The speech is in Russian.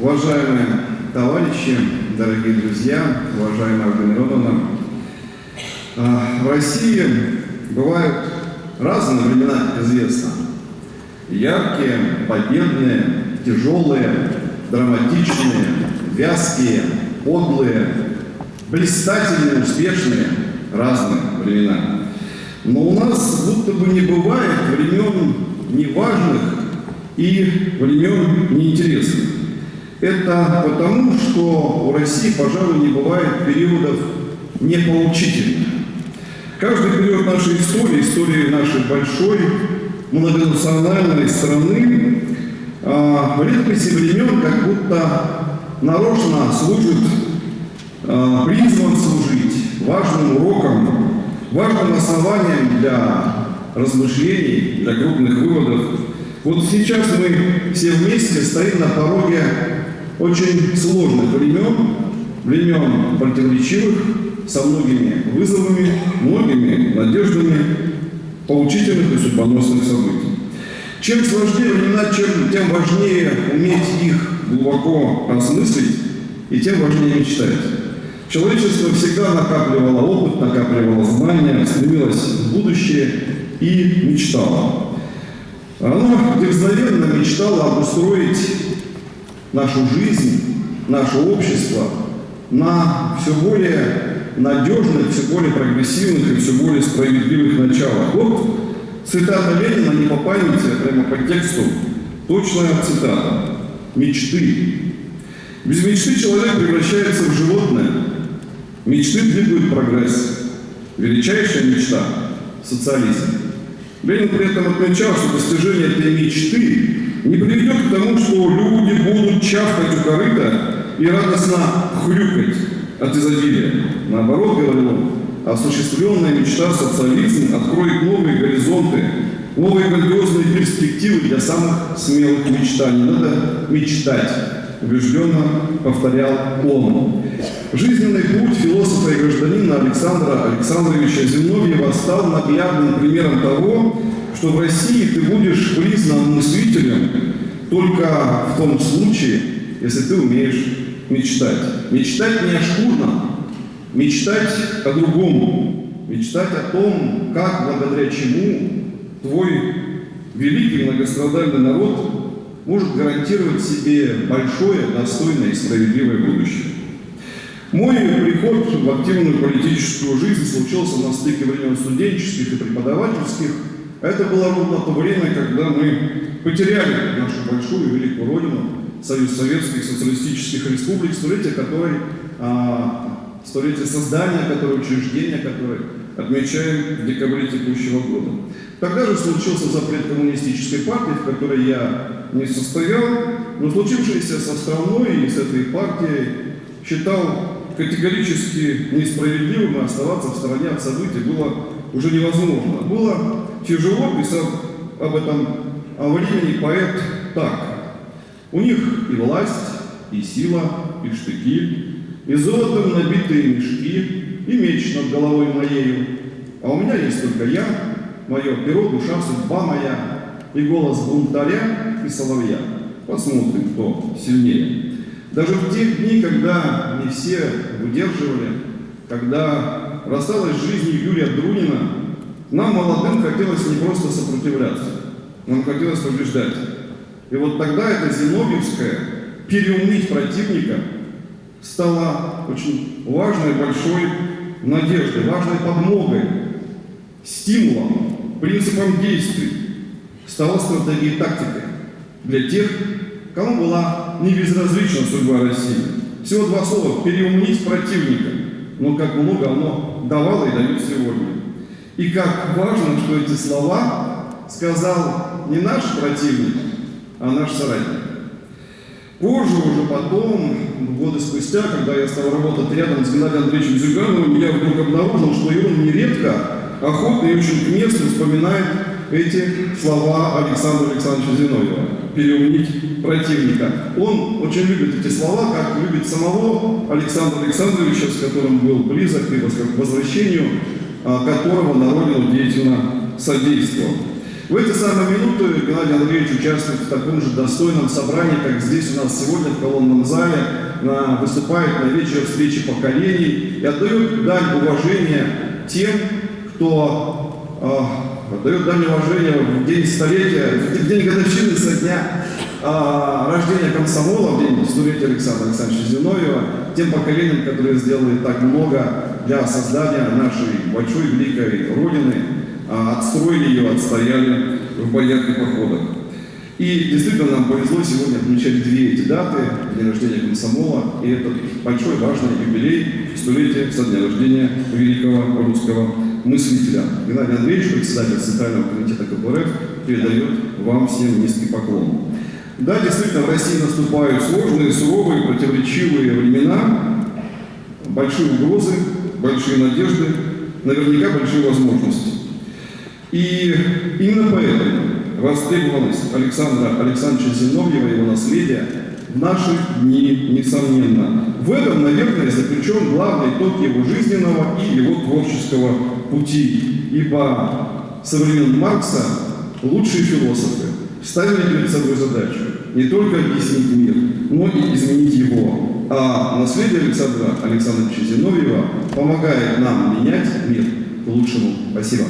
Уважаемые товарищи, дорогие друзья, уважаемая Ольга Мироновна, а, в России бывают разные времена, как известно. Яркие, победные, тяжелые, драматичные, вязкие, подлые, блистательные, успешные, разные времена. Но у нас будто бы не бывает времен неважных и времен неинтересных. Это потому, что у России, пожалуй, не бывает периодов непоучительных. Каждый период нашей истории, истории нашей большой многонациональной страны, а, в редкости времен как будто нарочно служит, а, призван служить важным уроком, важным основанием для размышлений, для крупных выводов. Вот сейчас мы все вместе стоим на пороге очень сложных времен, времен противоречивых, со многими вызовами, многими надеждами, поучительных и судьбоносных событий. Чем сложнее времена, чем, тем важнее уметь их глубоко осмыслить и тем важнее мечтать. Человечество всегда накапливало опыт, накапливало знания, стремилось в будущее и мечтало. Оно дерзновенно мечтало обустроить нашу жизнь, наше общество на все более надежных, все более прогрессивных и все более справедливых началах. Вот цитата Ленина не по памяти, а прямо по тексту, точная цитата. Мечты. Без мечты человек превращается в животное. Мечты двигают прогресс. Величайшая мечта – социализм. Ленин при этом отмечал, что достижение этой мечты не приведет к тому, что люди будут чавкать у корыта и радостно хрюкать от изобилия. Наоборот, говорил он, осуществленная мечта социализм откроет новые горизонты, новые грандиозные перспективы для самых смелых мечтаний. Надо мечтать, убежденно повторял он. Жизненный путь философа и гражданина Александра Александровича Зиновьева стал наглядным примером того, что в России ты будешь признан мыслителем только в том случае, если ты умеешь мечтать. Мечтать не о шкурном, мечтать о другом, мечтать о том, как, благодаря чему твой великий многострадальный народ может гарантировать себе большое, достойное и справедливое будущее. Мой приход в активную политическую жизнь случился на стыке времен студенческих и преподавательских. Это было ровно то время, когда мы потеряли нашу большую и великую родину, Союз Советских Социалистических Республик, столетие которой, а, столетие создания которой, учреждения которой отмечаем в декабре текущего года. Тогда же случился запрет коммунистической партии, в которой я не состоял, но случившееся со страной и с этой партией считал категорически несправедливым и оставаться в стороне от событий было уже невозможно. Было тяжело, писал об этом о времени поэт так. У них и власть, и сила, и штыки, и золотом набитые мешки, и меч над головой моею. А у меня есть только я, мое перо, душа, судьба моя, и голос бунтаря и соловья. Посмотрим, кто сильнее. Даже в те дни, когда не все выдерживали, когда рассталась с жизнью Юрия Друнина, нам, молодым, хотелось не просто сопротивляться, нам хотелось побеждать. И вот тогда это Зиновьевское переумнить противника стало очень важной, большой надеждой, важной подмогой, стимулом, принципом действий, стала стратегией тактикой для тех, кому была не безразлична судьба России. Всего два слова – переумнить противника. Но как много оно давало и дает сегодня. И как важно, что эти слова сказал не наш противник, а наш соратник. Позже, уже потом, годы спустя, когда я стал работать рядом с Геннадием Андреевичем Зюгановым, я вдруг обнаружил, что и он нередко, охотно и очень к месту вспоминает эти слова Александра Александровича Зиновьева «переумнить противника». Он очень любит эти слова, как любит самого Александра Александровича, с которым был близок и к возвращению которого на родину деятельно содействовал. В эти самые минуты Геннадий Андреевич участвует в таком же достойном собрании, как здесь у нас сегодня в колонном зале, выступает на вечер встречи поколений и отдает дань уважения тем, кто отдает дань уважения в день столетия, в день годовщины со дня э, рождения комсомола, в день столетия Александра Александровича Зиновьева, тем поколениям, которые сделали так много для создания нашей большой великой Родины, а, отстроили ее, отстояли в боях и походах. И действительно нам повезло сегодня отмечать две эти даты, день рождения комсомола и этот большой важный юбилей, столетие со дня рождения великого русского мыслителя. Геннадий Андреевич, председатель Центрального комитета КПРФ, передает вам всем низкий поклон. Да, действительно, в России наступают сложные, суровые, противоречивые времена, большие угрозы, большие надежды, наверняка большие возможности. И именно поэтому востребованность Александра Александровича Зиновьева и его наследия в наши дни несомненно. В этом, наверное, заключен главный итог его жизненного и его творческого пути. Ибо со времен Маркса лучшие философы ставили перед собой задачу не только объяснить мир, но и изменить его. А наследие Александра Александровича Зиновьева помогает нам менять мир к лучшему. Спасибо.